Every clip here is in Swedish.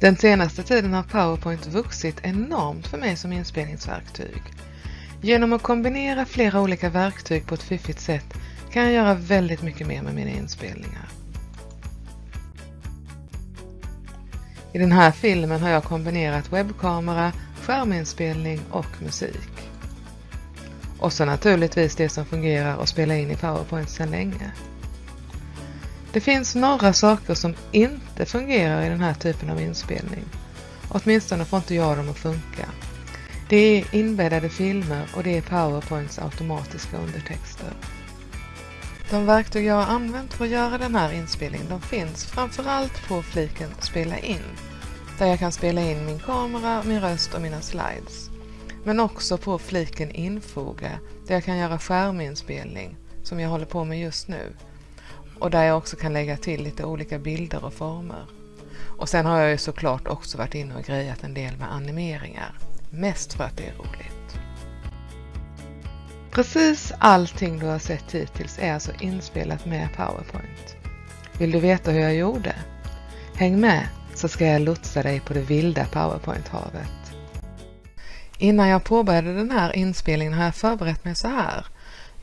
Den senaste tiden har PowerPoint vuxit enormt för mig som inspelningsverktyg. Genom att kombinera flera olika verktyg på ett fiffigt sätt kan jag göra väldigt mycket mer med mina inspelningar. I den här filmen har jag kombinerat webbkamera, skärminspelning och musik. Och så naturligtvis det som fungerar att spela in i PowerPoint sedan länge. Det finns några saker som inte fungerar i den här typen av inspelning. Åtminstone får inte jag dem att funka. Det är inbäddade filmer och det är PowerPoints automatiska undertexter. De verktyg jag har använt för att göra den här inspelningen de finns framförallt på fliken Spela in, där jag kan spela in min kamera, min röst och mina slides. Men också på fliken Infoga, där jag kan göra skärminspelning, som jag håller på med just nu. Och där jag också kan lägga till lite olika bilder och former. Och sen har jag ju såklart också varit inne och grejat en del med animeringar. Mest för att det är roligt. Precis allting du har sett hittills är alltså inspelat med PowerPoint. Vill du veta hur jag gjorde? Häng med så ska jag lotsa dig på det vilda PowerPoint-havet. Innan jag påbörjade den här inspelningen har jag förberett mig så här.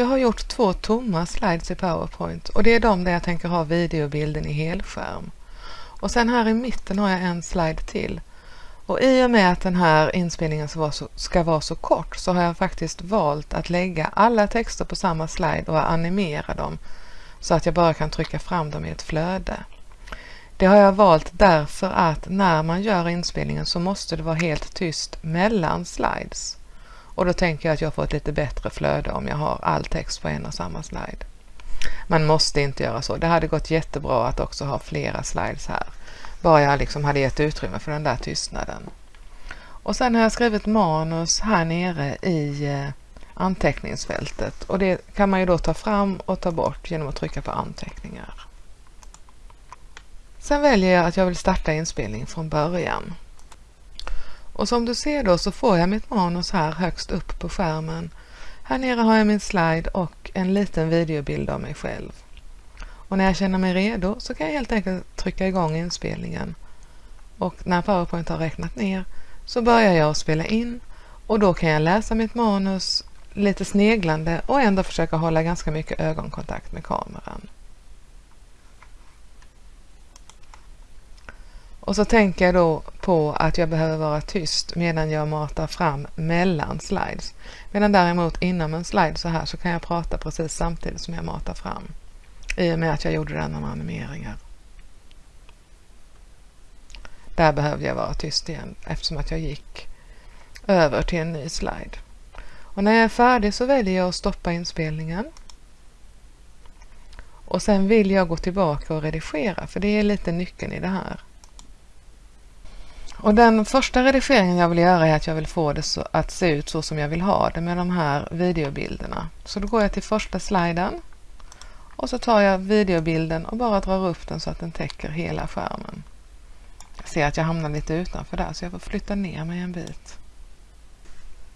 Jag har gjort två tomma slides i PowerPoint och det är de där jag tänker ha videobilden i helskärm. Och sen här i mitten har jag en slide till. Och i och med att den här inspelningen ska vara, så, ska vara så kort så har jag faktiskt valt att lägga alla texter på samma slide och animera dem så att jag bara kan trycka fram dem i ett flöde. Det har jag valt därför att när man gör inspelningen så måste det vara helt tyst mellan slides. Och då tänker jag att jag får ett lite bättre flöde om jag har all text på en och samma slide. Man måste inte göra så. Det hade gått jättebra att också ha flera slides här. Bara jag liksom hade gett utrymme för den där tystnaden. Och sen har jag skrivit manus här nere i eh, anteckningsfältet och det kan man ju då ta fram och ta bort genom att trycka på anteckningar. Sen väljer jag att jag vill starta inspelning från början. Och som du ser då så får jag mitt manus här högst upp på skärmen. Här nere har jag min slide och en liten videobild av mig själv. Och när jag känner mig redo så kan jag helt enkelt trycka igång inspelningen. Och när PowerPoint har räknat ner så börjar jag spela in och då kan jag läsa mitt manus lite sneglande och ändå försöka hålla ganska mycket ögonkontakt med kameran. Och så tänker jag då på att jag behöver vara tyst medan jag matar fram mellan slides. Medan däremot inom en slide så här så kan jag prata precis samtidigt som jag matar fram. I och med att jag gjorde den med animeringar. Där behövde jag vara tyst igen eftersom att jag gick över till en ny slide. Och när jag är färdig så väljer jag att stoppa inspelningen. Och sen vill jag gå tillbaka och redigera för det är lite nyckeln i det här. Och den första redigeringen jag vill göra är att jag vill få det så, att se ut så som jag vill ha det med de här videobilderna. Så då går jag till första sliden och så tar jag videobilden och bara drar upp den så att den täcker hela skärmen. Jag ser att jag hamnar lite utanför där så jag får flytta ner mig en bit.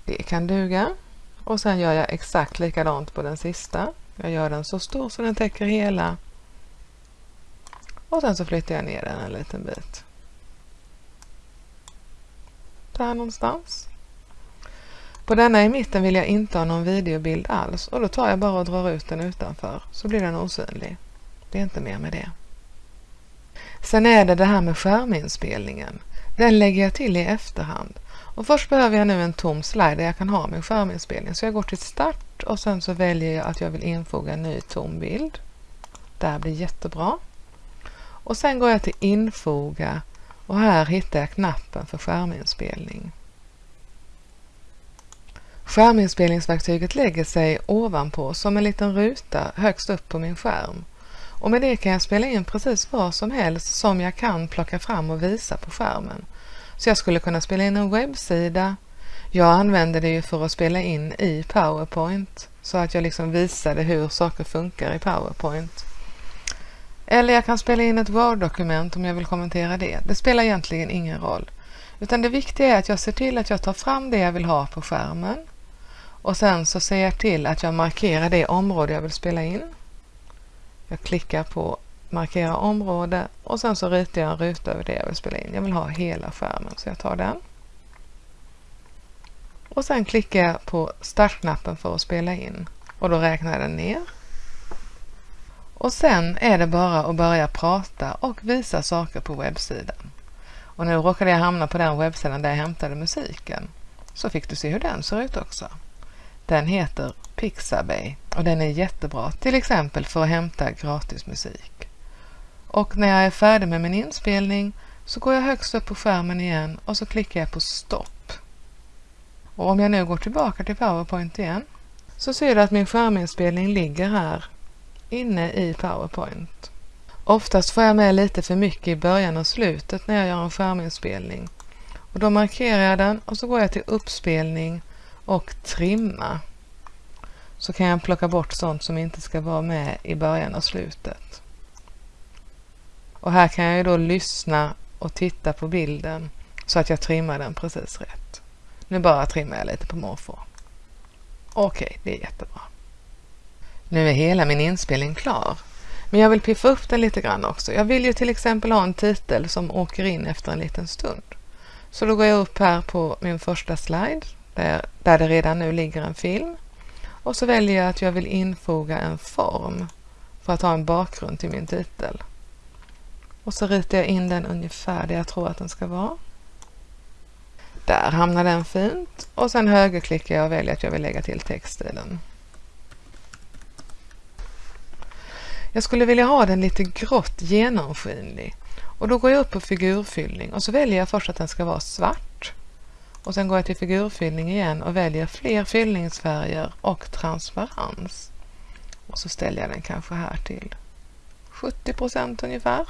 Det kan duga. Och sen gör jag exakt likadant på den sista. Jag gör den så stor så den täcker hela. Och sen så flyttar jag ner den en liten bit där någonstans. På denna i mitten vill jag inte ha någon videobild alls och då tar jag bara och drar ut den utanför så blir den osynlig. Det är inte mer med det. Sen är det det här med skärminspelningen. Den lägger jag till i efterhand. Och först behöver jag nu en tom slide där jag kan ha min skärminspelning. Så jag går till start och sen så väljer jag att jag vill infoga en ny tom bild. Det här blir jättebra. Och sen går jag till infoga och här hittar jag knappen för skärminspelning. Skärminspelningsverktyget lägger sig ovanpå som en liten ruta högst upp på min skärm. Och med det kan jag spela in precis vad som helst som jag kan plocka fram och visa på skärmen. Så jag skulle kunna spela in en webbsida. Jag använder det ju för att spela in i PowerPoint så att jag liksom visade hur saker funkar i PowerPoint. Eller jag kan spela in ett Word-dokument om jag vill kommentera det. Det spelar egentligen ingen roll. Utan det viktiga är att jag ser till att jag tar fram det jag vill ha på skärmen. Och sen så ser jag till att jag markerar det område jag vill spela in. Jag klickar på markera område och sen så ritar jag en ruta över det jag vill spela in. Jag vill ha hela skärmen så jag tar den. Och sen klickar jag på startknappen för att spela in och då räknar den ner. Och sen är det bara att börja prata och visa saker på webbsidan. Och nu råkade jag hamna på den webbsidan där jag hämtade musiken. Så fick du se hur den ser ut också. Den heter Pixabay och den är jättebra till exempel för att hämta gratis musik. Och när jag är färdig med min inspelning så går jag högst upp på skärmen igen och så klickar jag på stopp. Och om jag nu går tillbaka till PowerPoint igen så ser du att min skärminspelning ligger här inne i PowerPoint. Oftast får jag med lite för mycket i början och slutet när jag gör en skärminspelning. Och då markerar jag den och så går jag till uppspelning och trimma. Så kan jag plocka bort sånt som inte ska vara med i början och slutet. Och här kan jag ju då lyssna och titta på bilden så att jag trimmar den precis rätt. Nu bara trimmar jag lite på måfå. Okej, okay, det är jättebra. Nu är hela min inspelning klar. Men jag vill piffa upp den lite grann också. Jag vill ju till exempel ha en titel som åker in efter en liten stund. Så då går jag upp här på min första slide där, där det redan nu ligger en film. Och så väljer jag att jag vill infoga en form för att ha en bakgrund till min titel. Och så ritar jag in den ungefär där jag tror att den ska vara. Där hamnar den fint och sen högerklickar jag och väljer att jag vill lägga till text i den. Jag skulle vilja ha den lite grått genomskinlig och då går jag upp på figurfyllning och så väljer jag först att den ska vara svart. Och sen går jag till figurfyllning igen och väljer fler fyllningsfärger och transparens. Och så ställer jag den kanske här till 70% ungefär.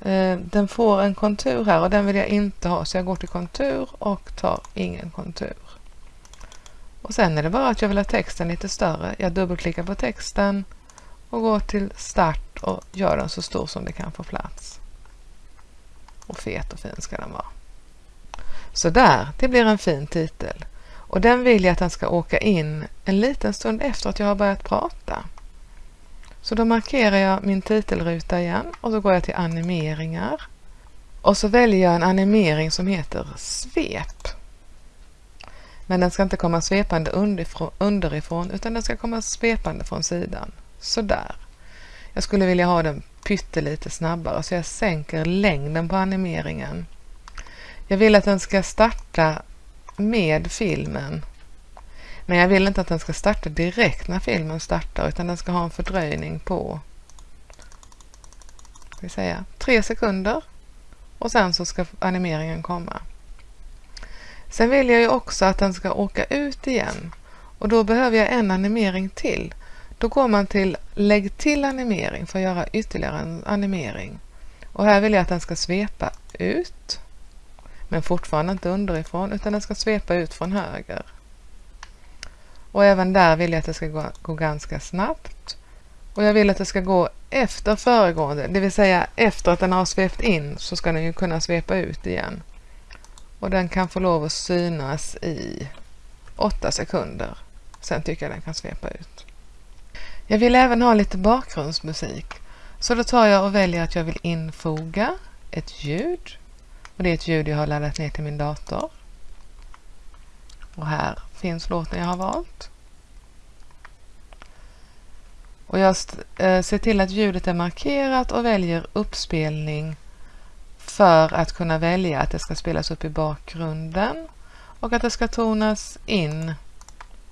Eh, den får en kontur här och den vill jag inte ha så jag går till kontur och tar ingen kontur. Och sen är det bara att jag vill ha texten lite större. Jag dubbelklickar på texten och går till start och gör den så stor som det kan få plats. Och fet och fin ska den vara. Så där, det blir en fin titel. Och den vill jag att den ska åka in en liten stund efter att jag har börjat prata. Så då markerar jag min titelruta igen och så går jag till animeringar. Och så väljer jag en animering som heter svep. Men den ska inte komma svepande underifrån utan den ska komma svepande från sidan. Sådär. Jag skulle vilja ha den pyttelite snabbare så jag sänker längden på animeringen. Jag vill att den ska starta med filmen. Men jag vill inte att den ska starta direkt när filmen startar utan den ska ha en fördröjning på ska vi säga, tre sekunder och sen så ska animeringen komma. Sen vill jag ju också att den ska åka ut igen och då behöver jag en animering till. Då går man till lägg till animering för att göra ytterligare en animering. Och här vill jag att den ska svepa ut men fortfarande inte underifrån utan den ska svepa ut från höger. Och även där vill jag att det ska gå, gå ganska snabbt. Och jag vill att det ska gå efter föregående, det vill säga efter att den har svept in så ska den ju kunna svepa ut igen och den kan få lov att synas i 8 sekunder. Sen tycker jag den kan svepa ut. Jag vill även ha lite bakgrundsmusik så då tar jag och väljer att jag vill infoga ett ljud och det är ett ljud jag har laddat ner till min dator. Och här finns låten jag har valt. Och jag eh, ser till att ljudet är markerat och väljer uppspelning för att kunna välja att det ska spelas upp i bakgrunden och att det ska tonas in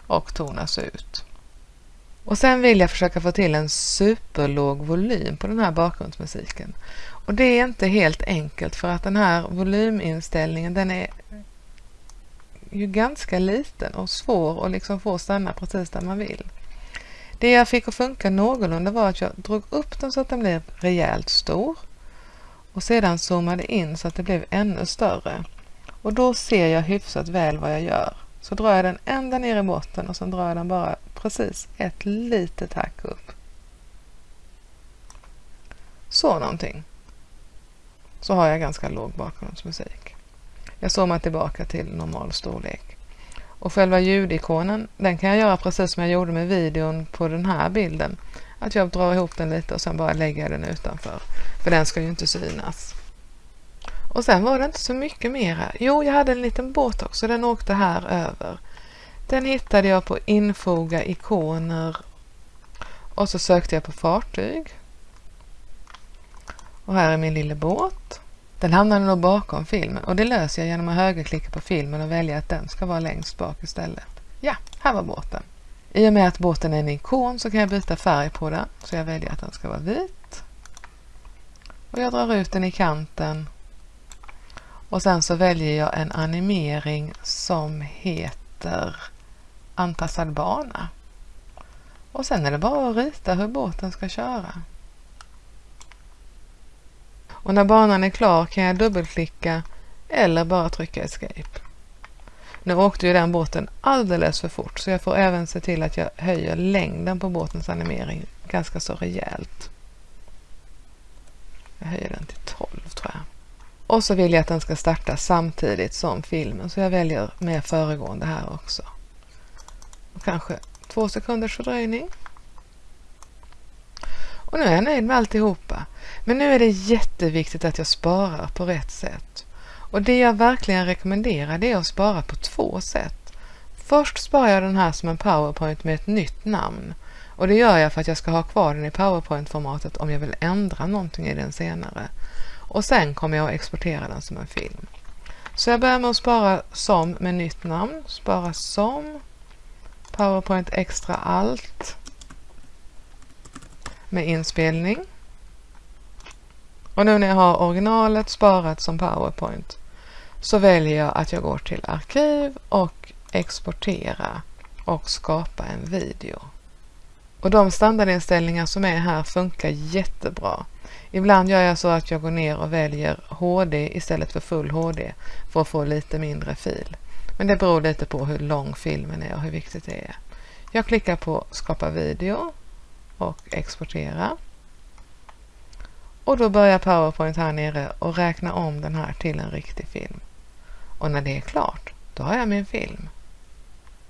och tonas ut. Och sen vill jag försöka få till en superlåg volym på den här bakgrundsmusiken. Och det är inte helt enkelt för att den här volyminställningen den är ju ganska liten och svår att liksom få stanna precis där man vill. Det jag fick att funka någorlunda var att jag drog upp den så att den blev rejält stor och sedan zoomade in så att det blev ännu större. Och då ser jag hyfsat väl vad jag gör. Så drar jag den ända ner i botten och sen drar jag den bara precis ett litet hack upp. Så någonting. Så har jag ganska låg bakgrundsmusik. Jag zoomar tillbaka till normal storlek. Och själva ljudikonen, den kan jag göra precis som jag gjorde med videon på den här bilden att jag drar ihop den lite och sen bara lägger jag den utanför. För den ska ju inte synas. Och sen var det inte så mycket mera. Jo, jag hade en liten båt också. Den åkte här över. Den hittade jag på infoga ikoner och så sökte jag på fartyg. Och här är min lilla båt. Den hamnade nog bakom filmen och det löser jag genom att högerklicka på filmen och välja att den ska vara längst bak istället. Ja, här var båten. I och med att båten är en ikon så kan jag byta färg på den. Så jag väljer att den ska vara vit. Och jag drar ut den i kanten. Och sen så väljer jag en animering som heter anpassad bana. Och sen är det bara att rita hur båten ska köra. Och när banan är klar kan jag dubbelklicka eller bara trycka escape. Nu åkte ju den båten alldeles för fort så jag får även se till att jag höjer längden på båtens animering ganska så rejält. Jag höjer den till 12 tror jag. Och så vill jag att den ska starta samtidigt som filmen så jag väljer med föregående här också. Och kanske två sekunders fördröjning. Och nu är jag nöjd med alltihopa. Men nu är det jätteviktigt att jag sparar på rätt sätt. Och det jag verkligen rekommenderar det är att spara på två sätt. Först sparar jag den här som en powerpoint med ett nytt namn. Och det gör jag för att jag ska ha kvar den i powerpoint-formatet om jag vill ändra någonting i den senare. Och sen kommer jag att exportera den som en film. Så jag börjar med att spara som med nytt namn. Spara som. Powerpoint extra allt. Med inspelning. Och nu när jag har originalet sparat som PowerPoint så väljer jag att jag går till arkiv och exportera och skapa en video. Och de standardinställningar som är här funkar jättebra. Ibland gör jag så att jag går ner och väljer HD istället för full HD för att få lite mindre fil. Men det beror lite på hur lång filmen är och hur viktigt det är. Jag klickar på skapa video och exportera. Och då börjar PowerPoint här nere och räkna om den här till en riktig film. Och när det är klart, då har jag min film.